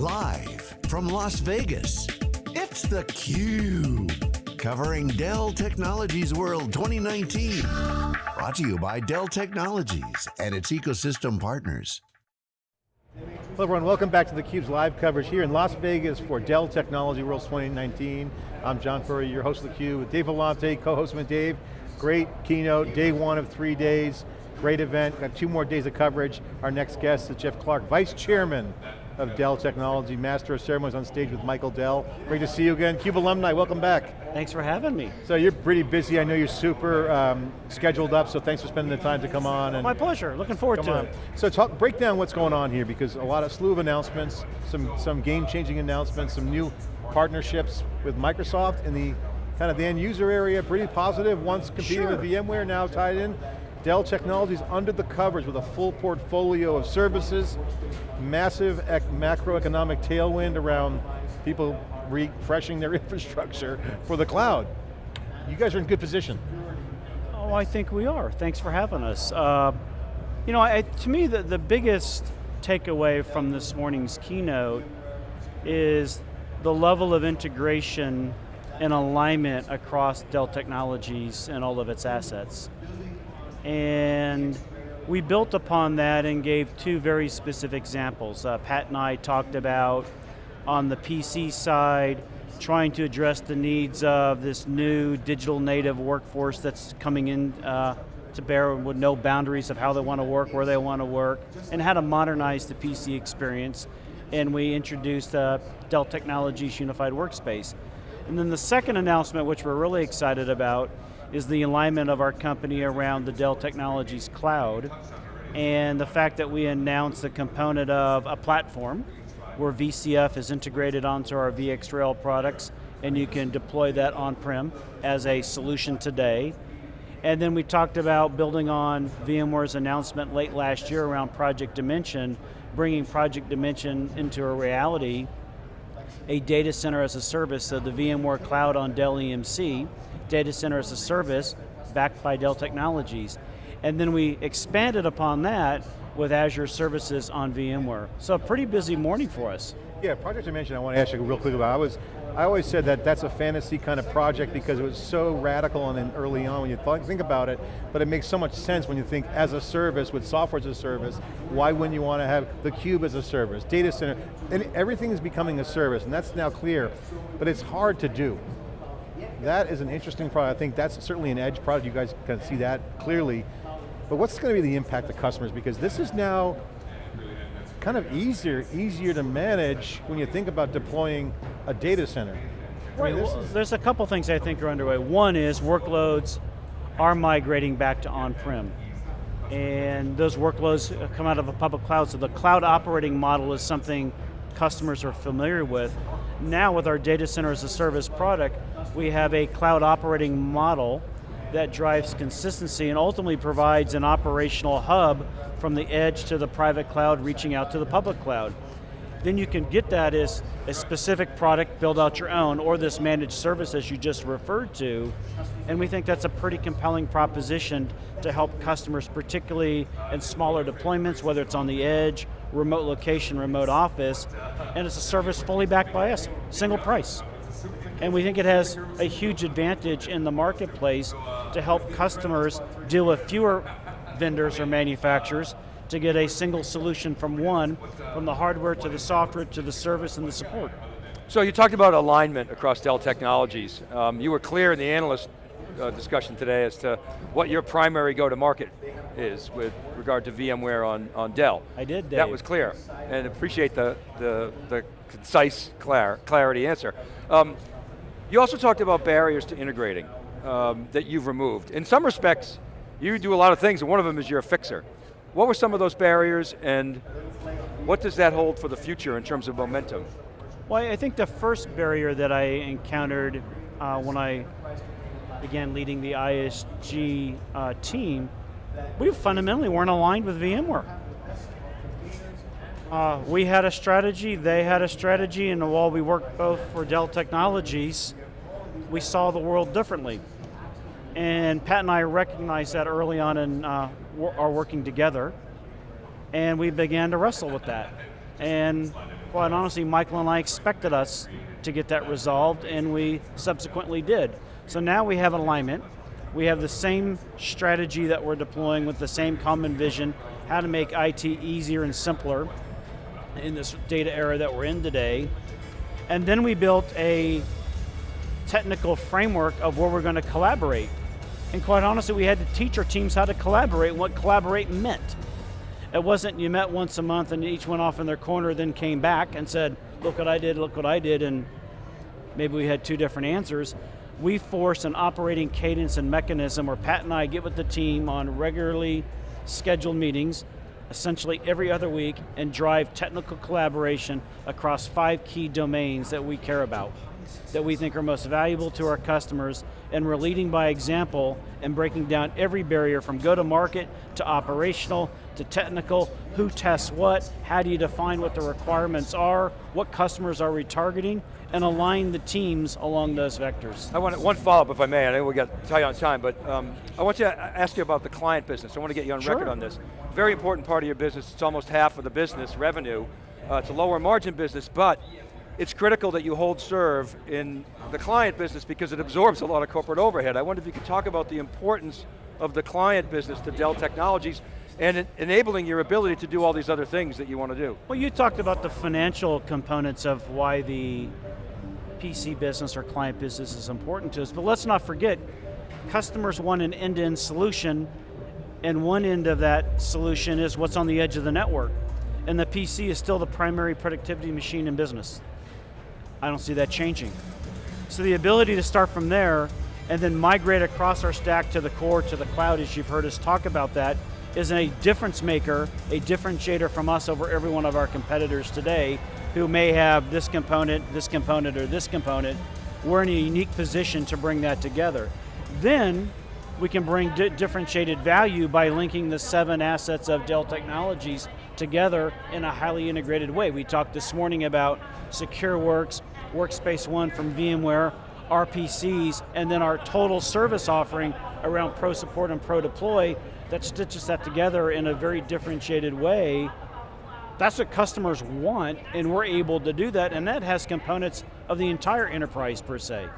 Live from Las Vegas, it's theCUBE. Covering Dell Technologies World 2019. Brought to you by Dell Technologies and its ecosystem partners. Hello everyone, welcome back to theCUBE's live coverage here in Las Vegas for Dell Technology World 2019. I'm John Furrier, your host of theCUBE, with Dave Vellante, co-host with Dave. Great keynote, day one of three days. Great event, got two more days of coverage. Our next guest is Jeff Clarke, Vice Chairman of Dell Technology, Master of Ceremonies on stage with Michael Dell. Great to see you again. CUBE alumni, welcome back. Thanks for having me. So you're pretty busy, I know you're super um, scheduled up, so thanks for spending the time to come on. And My pleasure, looking forward to on. it. So talk, break down what's going on here, because a lot of slew of announcements, some, some game-changing announcements, some new partnerships with Microsoft in the kind of the end user area, pretty positive, once competing sure. with VMware, now tied in. Dell Technologies under the covers with a full portfolio of services, massive macroeconomic tailwind around people refreshing their infrastructure for the cloud. You guys are in good position. Oh, I think we are. Thanks for having us. Uh, you know, I, to me, the, the biggest takeaway from this morning's keynote is the level of integration and alignment across Dell Technologies and all of its assets. And we built upon that and gave two very specific examples. Uh, Pat and I talked about on the PC side, trying to address the needs of this new digital native workforce that's coming in uh, to bear with no boundaries of how they want to work, where they want to work, and how to modernize the PC experience. And we introduced uh, Dell Technologies Unified Workspace. And then the second announcement, which we're really excited about, is the alignment of our company around the Dell Technologies Cloud and the fact that we announced a component of a platform where VCF is integrated onto our VxRail products and you can deploy that on-prem as a solution today. And then we talked about building on VMware's announcement late last year around Project Dimension, bringing Project Dimension into a reality, a data center as a service, so the VMware Cloud on Dell EMC, data center as a service backed by Dell Technologies. And then we expanded upon that with Azure services on VMware. So a pretty busy morning for us. Yeah, Project Dimension I want to ask you real quick about. I was, I always said that that's a fantasy kind of project because it was so radical and then early on when you think about it, but it makes so much sense when you think as a service, with software as a service, why wouldn't you want to have the cube as a service, data center, and everything is becoming a service, and that's now clear, but it's hard to do. That is an interesting product. I think that's certainly an edge product. You guys can see that clearly. But what's going to be the impact to customers? Because this is now kind of easier, easier to manage when you think about deploying a data center. Right, I mean, well, there's a couple things I think are underway. One is workloads are migrating back to on-prem. And those workloads come out of a public cloud, so the cloud operating model is something customers are familiar with. Now with our data center as a service product, we have a cloud operating model that drives consistency and ultimately provides an operational hub from the edge to the private cloud reaching out to the public cloud. Then you can get that as a specific product, build out your own, or this managed service as you just referred to, and we think that's a pretty compelling proposition to help customers, particularly in smaller deployments, whether it's on the edge, remote location, remote office, and it's a service fully backed by us, single price. And we think it has a huge advantage in the marketplace to help customers deal with fewer vendors or manufacturers to get a single solution from one, from the hardware to the software to the service and the support. So you talked about alignment across Dell Technologies. Um, you were clear in the analyst uh, discussion today as to what your primary go-to-market is with regard to VMware on, on Dell. I did, Dave. That was clear, and appreciate the, the, the concise clar clarity answer. Um, you also talked about barriers to integrating um, that you've removed. In some respects, you do a lot of things, and one of them is you're a fixer. What were some of those barriers, and what does that hold for the future in terms of momentum? Well, I think the first barrier that I encountered uh, when I began leading the ISG uh, team, we fundamentally weren't aligned with VMware. Uh, we had a strategy, they had a strategy, and while we worked both for Dell Technologies, we saw the world differently. And Pat and I recognized that early on in uh, our working together, and we began to wrestle with that. And quite honestly, Michael and I expected us to get that resolved, and we subsequently did. So now we have alignment. We have the same strategy that we're deploying with the same common vision, how to make IT easier and simpler in this data era that we're in today. And then we built a technical framework of where we're going to collaborate. And quite honestly, we had to teach our teams how to collaborate and what collaborate meant. It wasn't you met once a month and each went off in their corner, then came back and said, look what I did, look what I did, and maybe we had two different answers. We forced an operating cadence and mechanism where Pat and I get with the team on regularly scheduled meetings, essentially every other week, and drive technical collaboration across five key domains that we care about that we think are most valuable to our customers, and we're leading by example and breaking down every barrier from go-to-market to operational to technical, who tests what, how do you define what the requirements are, what customers are retargeting, and align the teams along those vectors. I want one follow-up if I may, I know we got tight on time, but um, I want to ask you about the client business. I want to get you on sure. record on this. Very important part of your business, it's almost half of the business revenue. Uh, it's a lower margin business, but it's critical that you hold serve in the client business because it absorbs a lot of corporate overhead. I wonder if you could talk about the importance of the client business to Dell Technologies and enabling your ability to do all these other things that you want to do. Well, you talked about the financial components of why the PC business or client business is important to us, but let's not forget, customers want an end-to-end -end solution, and one end of that solution is what's on the edge of the network. And the PC is still the primary productivity machine in business. I don't see that changing. So the ability to start from there and then migrate across our stack to the core, to the cloud, as you've heard us talk about that, is a difference maker, a differentiator from us over every one of our competitors today who may have this component, this component, or this component. We're in a unique position to bring that together. Then, we can bring di differentiated value by linking the seven assets of Dell Technologies together in a highly integrated way. We talked this morning about SecureWorks, Workspace ONE from VMware, RPCs, and then our total service offering around Pro Support and Pro Deploy that stitches that together in a very differentiated way. That's what customers want, and we're able to do that, and that has components of the entire enterprise per se.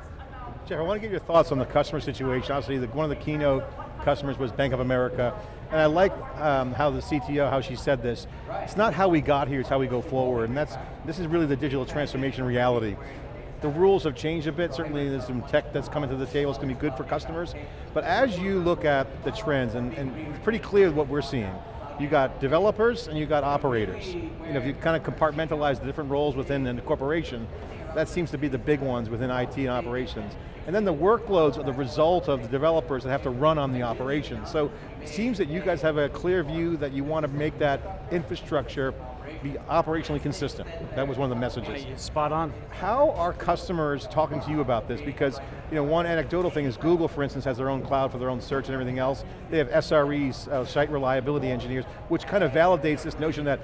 Jeff, I want to get your thoughts on the customer situation. Obviously, the, one of the keynote customers was Bank of America, and I like um, how the CTO, how she said this. It's not how we got here, it's how we go forward, and that's, this is really the digital transformation reality. The rules have changed a bit, certainly there's some tech that's coming to the table, it's going to be good for customers, but as you look at the trends, and, and it's pretty clear what we're seeing, you got developers and you got operators. You know, if you kind of compartmentalize the different roles within the corporation, that seems to be the big ones within IT and operations. And then the workloads are the result of the developers that have to run on the operation. So it seems that you guys have a clear view that you want to make that infrastructure be operationally consistent. That was one of the messages. Spot on. How are customers talking to you about this? Because you know, one anecdotal thing is Google, for instance, has their own cloud for their own search and everything else. They have SREs, uh, site reliability engineers, which kind of validates this notion that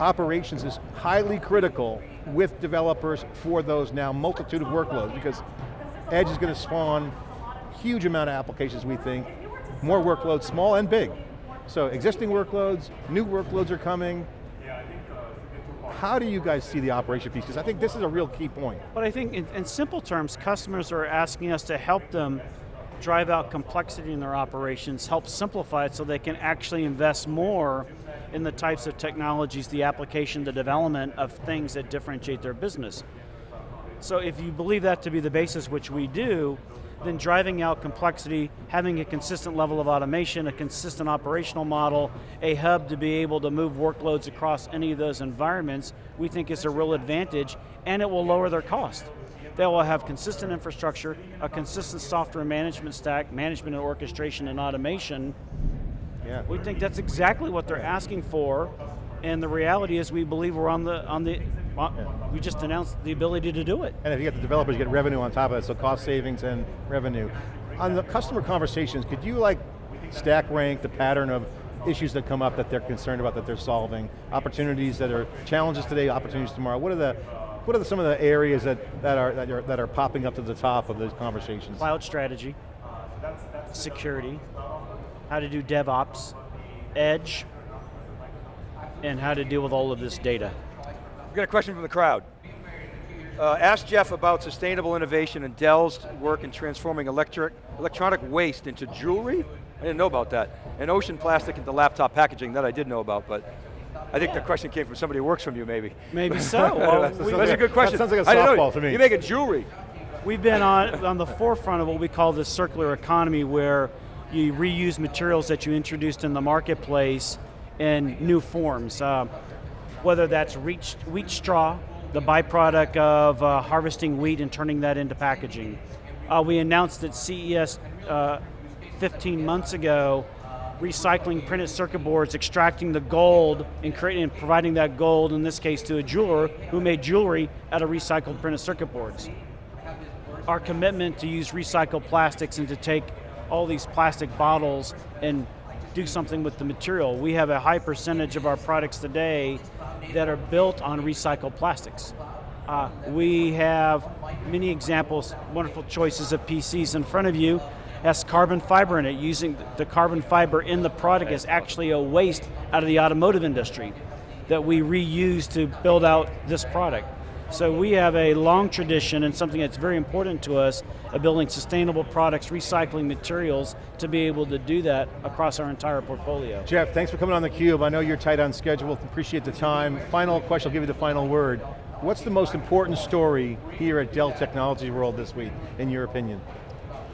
operations is highly critical with developers for those now multitude of workloads because Edge is going to spawn huge amount of applications, we think, more workloads, small and big. So existing workloads, new workloads are coming. How do you guys see the operation piece? Because I think this is a real key point. But I think in, in simple terms, customers are asking us to help them drive out complexity in their operations, help simplify it so they can actually invest more in the types of technologies, the application, the development of things that differentiate their business. So if you believe that to be the basis, which we do, then driving out complexity, having a consistent level of automation, a consistent operational model, a hub to be able to move workloads across any of those environments, we think is a real advantage, and it will lower their cost. They will have consistent infrastructure, a consistent software management stack, management and orchestration and automation. Yeah. We think that's exactly what they're asking for, and the reality is we believe we're on the, on the we just announced the ability to do it. And if you get the developers, you get revenue on top of it, so cost savings and revenue. On the customer conversations, could you like stack rank the pattern of issues that come up that they're concerned about that they're solving, opportunities that are challenges today, opportunities tomorrow. What are the what are the, some of the areas that, that, are, that, are, that are popping up to the top of those conversations? Cloud strategy, security, how to do DevOps, edge, and how to deal with all of this data. We got a question from the crowd. Uh, ask Jeff about sustainable innovation and Dell's work in transforming electric, electronic waste into jewelry. I didn't know about that. And ocean plastic into laptop packaging, that I did know about, but I think the question came from somebody who works from you, maybe. Maybe so. Well, that's, we- that's a good question. That sounds like a didn't know. softball to me. You make a jewelry. We've been on, on the forefront of what we call the circular economy where you reuse materials that you introduced in the marketplace in new forms. Uh, whether that's wheat, straw, the byproduct of uh, harvesting wheat and turning that into packaging. Uh, we announced at CES uh, 15 months ago recycling printed circuit boards, extracting the gold and creating and providing that gold, in this case to a jeweler who made jewelry out of recycled printed circuit boards our commitment to use recycled plastics and to take all these plastic bottles and do something with the material. We have a high percentage of our products today that are built on recycled plastics. Uh, we have many examples, wonderful choices of PCs in front of you. Has carbon fiber in it. Using the carbon fiber in the product is actually a waste out of the automotive industry that we reuse to build out this product. So we have a long tradition and something that's very important to us of building sustainable products, recycling materials to be able to do that across our entire portfolio. Jeff, thanks for coming on theCUBE. I know you're tight on schedule, appreciate the time. Final question, I'll give you the final word. What's the most important story here at Dell Technologies World this week, in your opinion?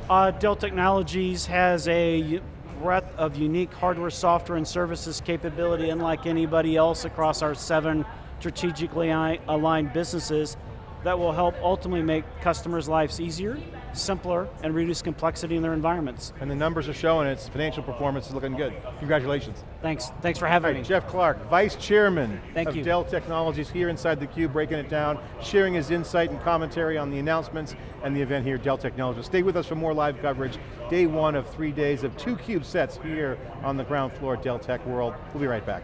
Uh, Dell Technologies has a breadth of unique hardware, software, and services capability unlike anybody else across our seven strategically aligned businesses that will help ultimately make customers' lives easier, simpler, and reduce complexity in their environments. And the numbers are showing its financial performance is looking good. Congratulations. Thanks, thanks for having right, me. Jeff Clarke, Vice Chairman Thank of you. Dell Technologies here inside theCUBE, breaking it down, sharing his insight and commentary on the announcements and the event here at Dell Technologies. Stay with us for more live coverage. Day one of three days of two CUBE sets here on the ground floor at Dell Tech World. We'll be right back.